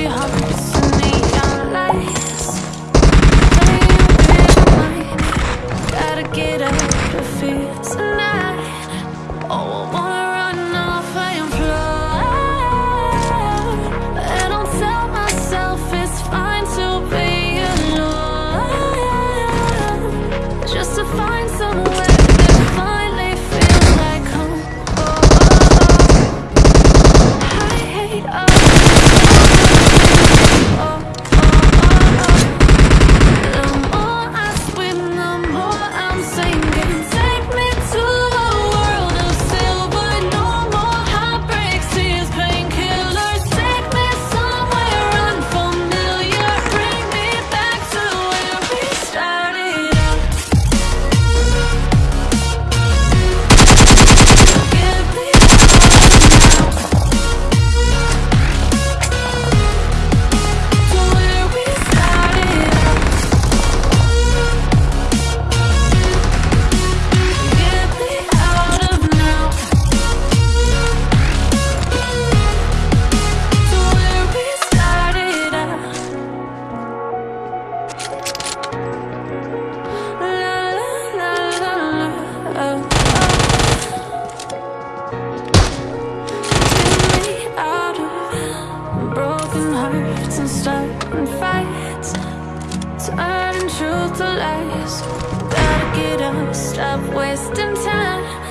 بھی truth to lies. Gotta get up, stop wasting time.